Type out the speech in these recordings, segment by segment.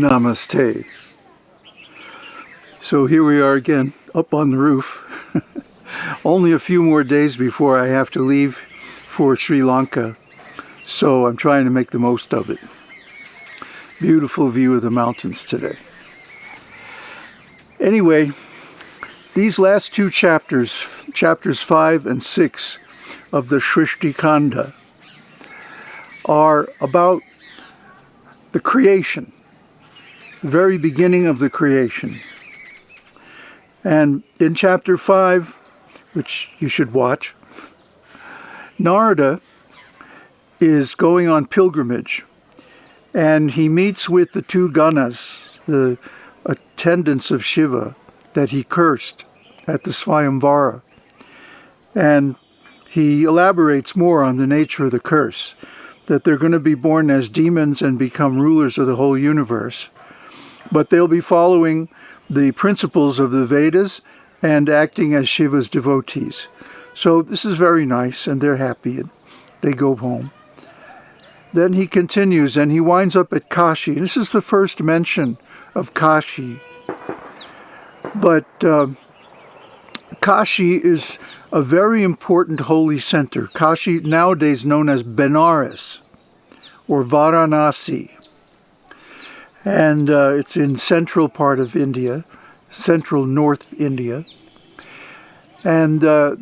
Namaste. So here we are again, up on the roof. Only a few more days before I have to leave for Sri Lanka. So I'm trying to make the most of it. Beautiful view of the mountains today. Anyway, these last two chapters, chapters 5 and 6 of the Shrishti Kanda, are about the creation, very beginning of the creation. And in chapter 5, which you should watch, Narada is going on pilgrimage and he meets with the two Ganas, the attendants of Shiva that he cursed at the Swayamvara. And he elaborates more on the nature of the curse, that they're going to be born as demons and become rulers of the whole universe. But they'll be following the principles of the Vedas and acting as Shiva's devotees. So this is very nice and they're happy and they go home. Then he continues and he winds up at Kashi. This is the first mention of Kashi. But uh, Kashi is a very important holy center. Kashi, nowadays known as Benares or Varanasi. And uh, it's in central part of India, central North India. And uh,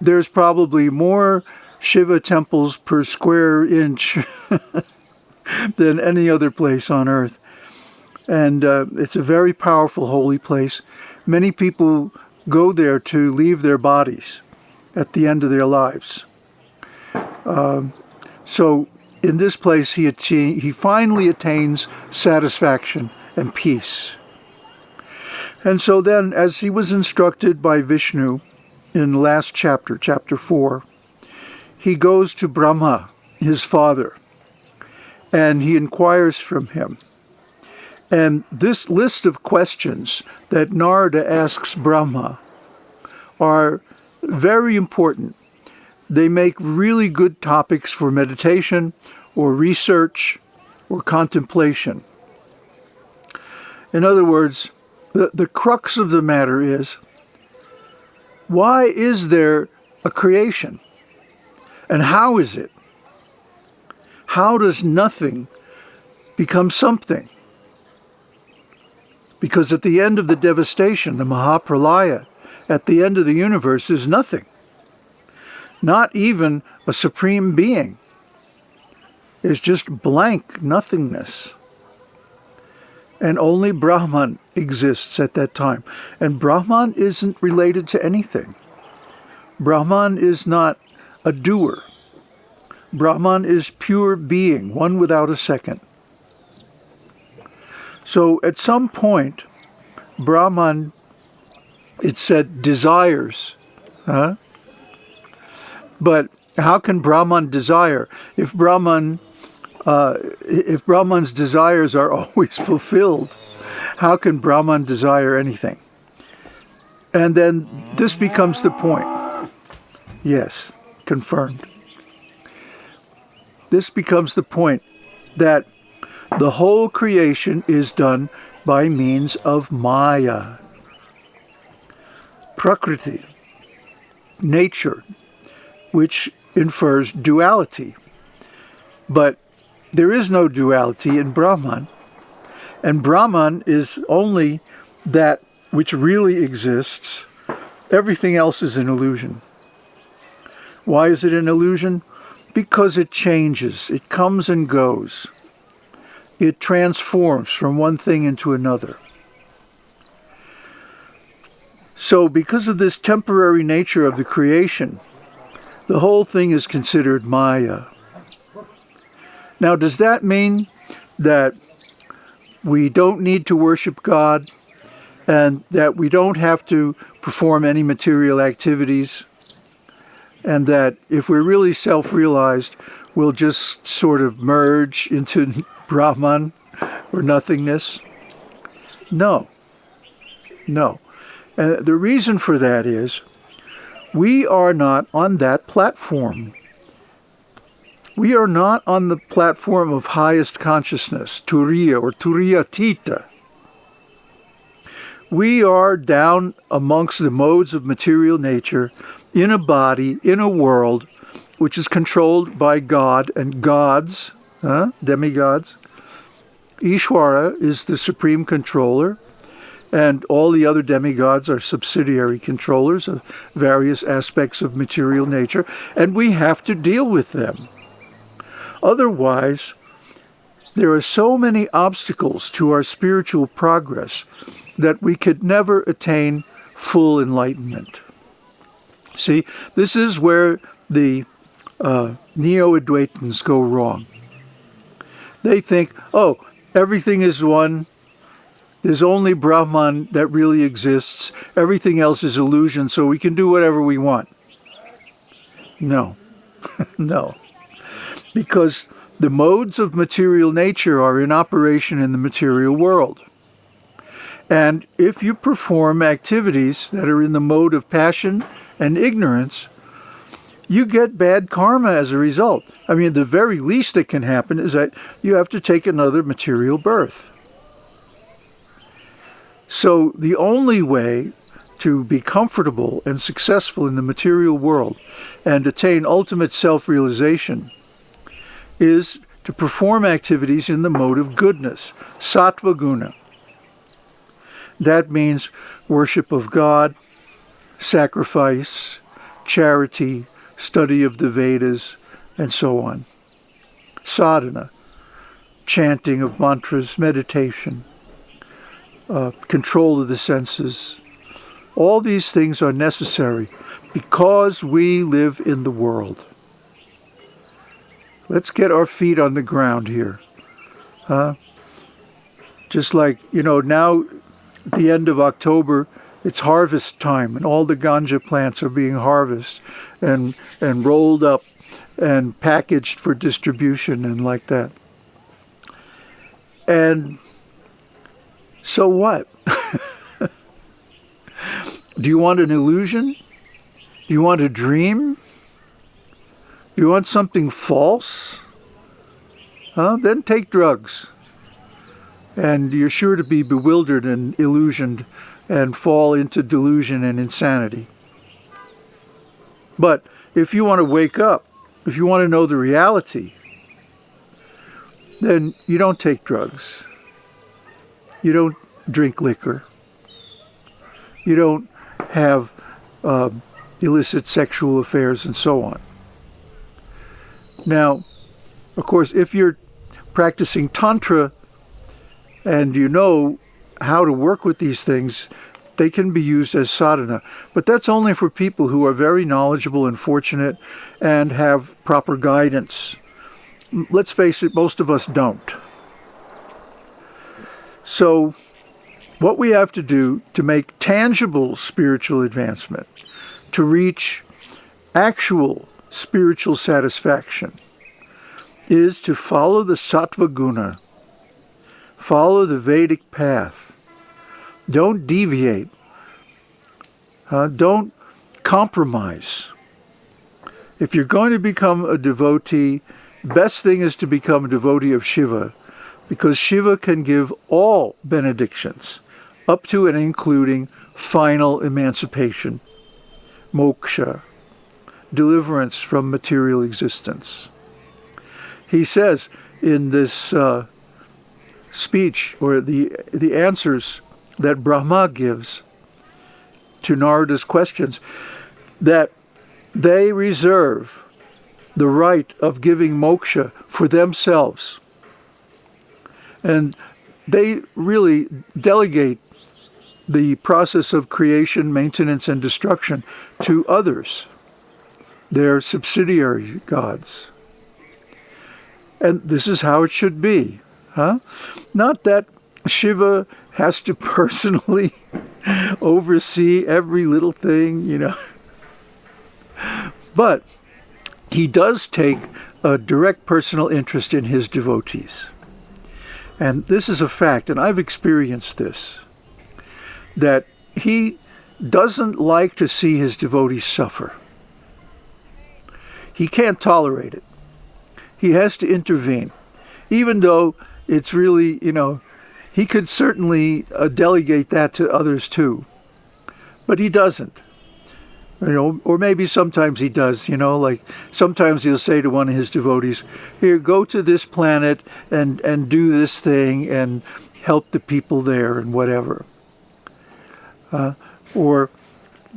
there's probably more Shiva temples per square inch than any other place on earth. And uh, it's a very powerful holy place. Many people go there to leave their bodies at the end of their lives. Um, so in this place he, he finally attains satisfaction and peace. And so then, as he was instructed by Vishnu in the last chapter, chapter 4, he goes to Brahma, his father, and he inquires from him. And this list of questions that Narada asks Brahma are very important. They make really good topics for meditation or research or contemplation. In other words, the, the crux of the matter is, why is there a creation? And how is it? How does nothing become something? Because at the end of the devastation, the Mahapralaya, at the end of the universe is nothing. Not even a supreme being. It's just blank nothingness. And only Brahman exists at that time. And Brahman isn't related to anything. Brahman is not a doer. Brahman is pure being, one without a second. So at some point, Brahman, it said, desires. Huh? But how can Brahman desire? If Brahman, uh, if Brahman's desires are always fulfilled, how can Brahman desire anything? And then this becomes the point. Yes confirmed. This becomes the point that the whole creation is done by means of Maya. Prakriti, nature, which infers duality. But there is no duality in Brahman. And Brahman is only that which really exists. Everything else is an illusion. Why is it an illusion? Because it changes. It comes and goes. It transforms from one thing into another. So because of this temporary nature of the creation, the whole thing is considered Maya. Now, does that mean that we don't need to worship God and that we don't have to perform any material activities and that if we're really self-realized, we'll just sort of merge into Brahman or nothingness? No. No. And the reason for that is we are not on that platform. We are not on the platform of highest consciousness, Turiya or Turiya Tita. We are down amongst the modes of material nature in a body, in a world, which is controlled by God and gods, huh? demigods. Ishwara is the supreme controller, and all the other demigods are subsidiary controllers of various aspects of material nature, and we have to deal with them. Otherwise, there are so many obstacles to our spiritual progress that we could never attain full enlightenment. See, this is where the uh, Neo-Advaitins go wrong. They think, oh, everything is one, there's only Brahman that really exists. Everything else is illusion, so we can do whatever we want. No. no. Because the modes of material nature are in operation in the material world. And if you perform activities that are in the mode of passion and ignorance, you get bad karma as a result. I mean, the very least that can happen is that you have to take another material birth. So the only way to be comfortable and successful in the material world and attain ultimate self-realization is to perform activities in the mode of goodness, sattva guna. That means worship of God, sacrifice, charity, study of the Vedas, and so on. Sadhana, chanting of mantras, meditation, uh, control of the senses. All these things are necessary because we live in the world. Let's get our feet on the ground here. Huh? Just like, you know, now the end of October, it's harvest time and all the ganja plants are being harvested and, and rolled up and packaged for distribution and like that. And so what? Do you want an illusion? Do you want a dream? You want something false? Huh? Then take drugs. And you're sure to be bewildered and illusioned and fall into delusion and insanity. But if you want to wake up, if you want to know the reality, then you don't take drugs. You don't drink liquor. You don't have uh, illicit sexual affairs and so on. Now, of course, if you're practicing Tantra and you know how to work with these things, they can be used as sadhana. But that's only for people who are very knowledgeable and fortunate and have proper guidance. Let's face it, most of us don't. So what we have to do to make tangible spiritual advancement, to reach actual spiritual satisfaction, is to follow the sattva guna, follow the Vedic path. Don't deviate. Uh, don't compromise. If you're going to become a devotee, best thing is to become a devotee of Shiva because Shiva can give all benedictions, up to and including final emancipation, moksha, deliverance from material existence. He says in this uh, speech, or the, the answers that Brahma gives to Narada's questions, that they reserve the right of giving moksha for themselves and they really delegate the process of creation, maintenance, and destruction to others. They're subsidiary gods. And this is how it should be. Huh? Not that Shiva has to personally oversee every little thing, you know. But he does take a direct personal interest in his devotees. And this is a fact, and I've experienced this, that he doesn't like to see his devotees suffer. He can't tolerate it. He has to intervene, even though it's really, you know, he could certainly uh, delegate that to others too, but he doesn't. You know, or maybe sometimes he does, you know, like sometimes he'll say to one of his devotees, here, go to this planet and, and do this thing and help the people there and whatever. Uh, or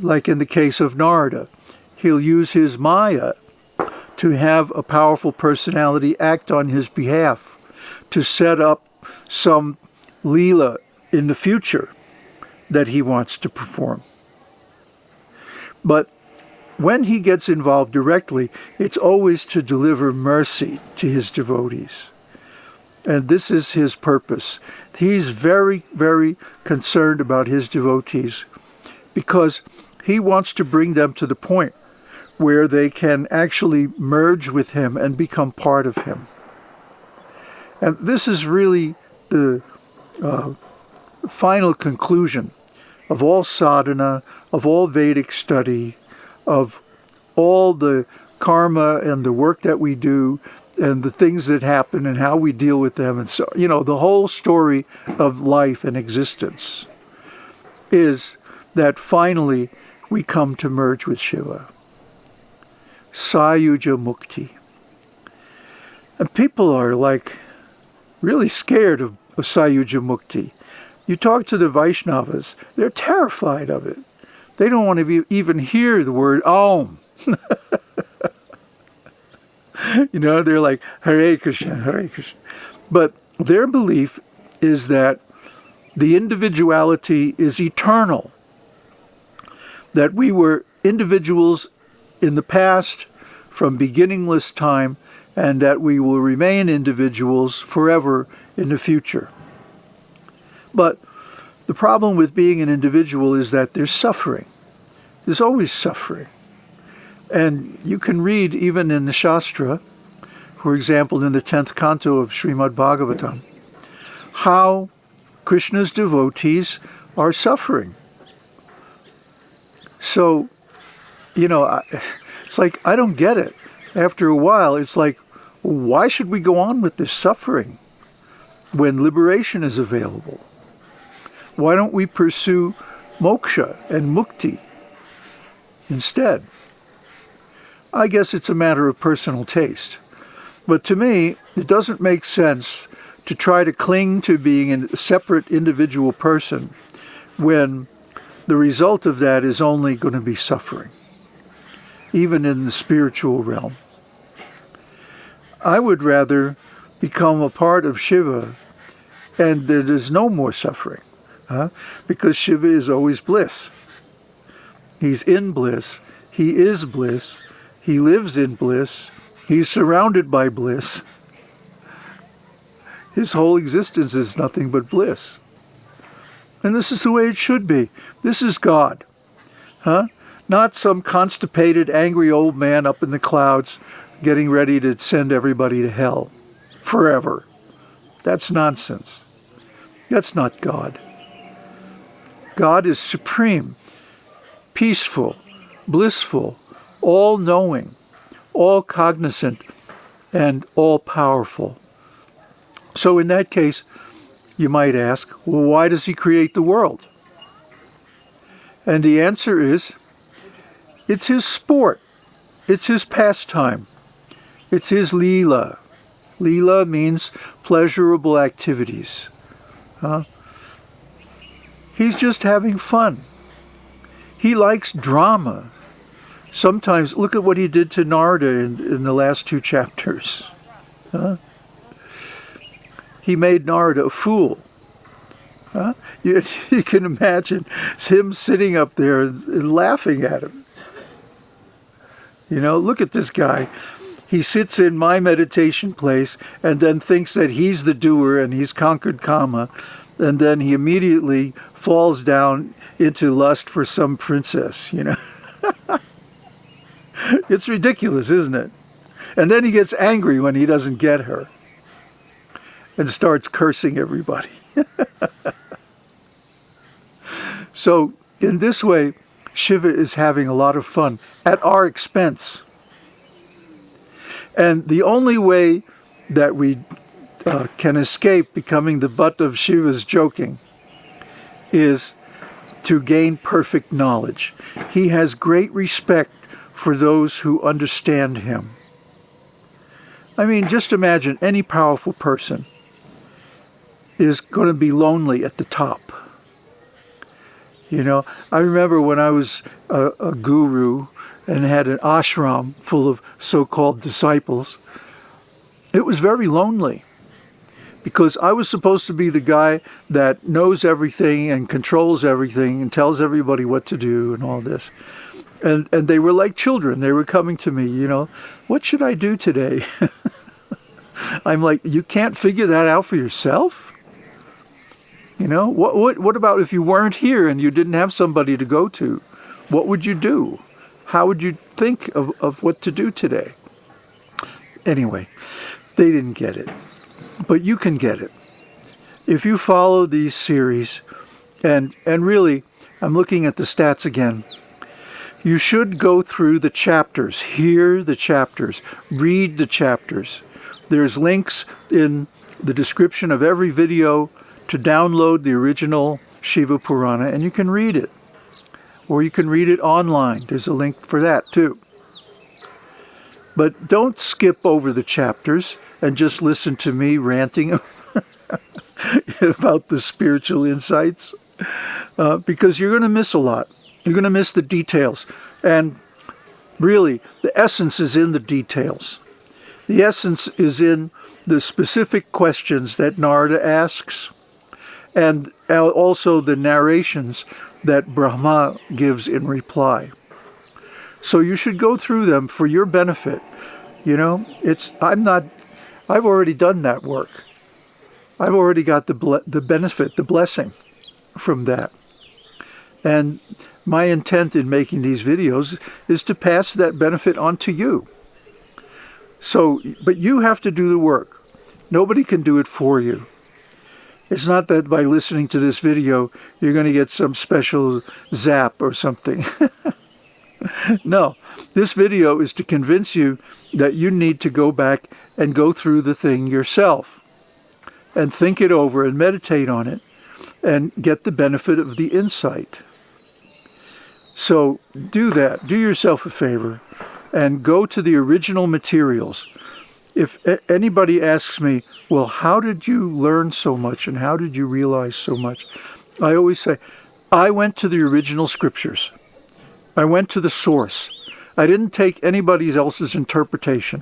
like in the case of Narada, he'll use his Maya to have a powerful personality act on his behalf to set up some Leela in the future that he wants to perform. But when he gets involved directly, it's always to deliver mercy to his devotees. And this is his purpose. He's very, very concerned about his devotees because he wants to bring them to the point where they can actually merge with him and become part of him. And this is really the uh, final conclusion of all sadhana, of all Vedic study, of all the karma and the work that we do and the things that happen and how we deal with them and so you know the whole story of life and existence is that finally we come to merge with Shiva. Sayuja Mukti. And people are like really scared of, of Sayuja Mukti. You talk to the Vaishnavas, they're terrified of it. They don't want to be, even hear the word Om. you know, they're like, Hare Krishna, Hare Krishna. But their belief is that the individuality is eternal. That we were individuals in the past from beginningless time and that we will remain individuals forever in the future. But the problem with being an individual is that there's suffering. There's always suffering. And you can read even in the Shastra, for example, in the 10th canto of Srimad Bhagavatam, how Krishna's devotees are suffering. So, you know, it's like, I don't get it. After a while, it's like, why should we go on with this suffering when liberation is available? Why don't we pursue moksha and mukti instead? I guess it's a matter of personal taste. But to me, it doesn't make sense to try to cling to being a separate individual person when the result of that is only going to be suffering, even in the spiritual realm. I would rather become a part of Shiva and there is no more suffering huh? because Shiva is always bliss. He's in bliss. He is bliss. He lives in bliss. He's surrounded by bliss. His whole existence is nothing but bliss. And this is the way it should be. This is God. Huh? Not some constipated, angry old man up in the clouds getting ready to send everybody to hell forever. That's nonsense. That's not God. God is supreme, peaceful, blissful, all-knowing, all-cognizant, and all-powerful. So in that case, you might ask, well, why does he create the world? And the answer is, it's his sport. It's his pastime. It's his Leela. Leela means pleasurable activities. Huh? He's just having fun. He likes drama. Sometimes, look at what he did to Narada in, in the last two chapters. Huh? He made Narada a fool. Huh? You, you can imagine him sitting up there and laughing at him. You know, look at this guy he sits in my meditation place and then thinks that he's the doer and he's conquered karma. and then he immediately falls down into lust for some princess, you know. it's ridiculous, isn't it? And then he gets angry when he doesn't get her and starts cursing everybody. so in this way, Shiva is having a lot of fun at our expense. And the only way that we uh, can escape becoming the butt of Shiva's joking is to gain perfect knowledge. He has great respect for those who understand him. I mean, just imagine any powerful person is going to be lonely at the top. You know, I remember when I was a, a guru and had an ashram full of so-called disciples, it was very lonely because I was supposed to be the guy that knows everything and controls everything and tells everybody what to do and all this. And, and they were like children. They were coming to me, you know, what should I do today? I'm like, you can't figure that out for yourself? You know, what, what, what about if you weren't here and you didn't have somebody to go to? What would you do? How would you think of, of what to do today? Anyway, they didn't get it. But you can get it. If you follow these series, and, and really, I'm looking at the stats again, you should go through the chapters, hear the chapters, read the chapters. There's links in the description of every video to download the original Shiva Purana and you can read it. Or you can read it online. There's a link for that too. But don't skip over the chapters and just listen to me ranting about the spiritual insights uh, because you're going to miss a lot. You're going to miss the details. And really, the essence is in the details. The essence is in the specific questions that Narada asks and also the narrations that Brahma gives in reply. So you should go through them for your benefit. You know, it's I'm not I've already done that work. I've already got the the benefit, the blessing from that. And my intent in making these videos is to pass that benefit on to you. So, but you have to do the work. Nobody can do it for you. It's not that by listening to this video, you're going to get some special zap or something. no, this video is to convince you that you need to go back and go through the thing yourself and think it over and meditate on it and get the benefit of the insight. So do that. Do yourself a favor and go to the original materials. If anybody asks me, well, how did you learn so much and how did you realize so much? I always say, I went to the original scriptures. I went to the source. I didn't take anybody else's interpretation.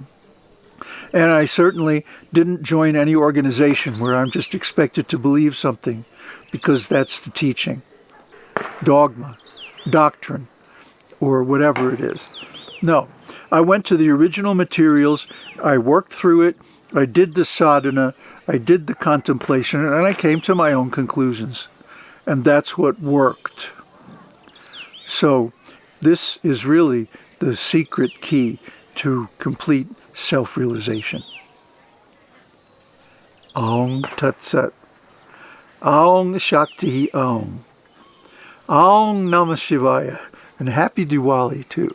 And I certainly didn't join any organization where I'm just expected to believe something because that's the teaching, dogma, doctrine, or whatever it is. No, I went to the original materials, I worked through it, I did the sadhana, I did the contemplation, and I came to my own conclusions. And that's what worked. So this is really the secret key to complete self-realization. Aum Tat Sat. Aum Shakti Aum. Aum Namah Shivaya. And happy Diwali too.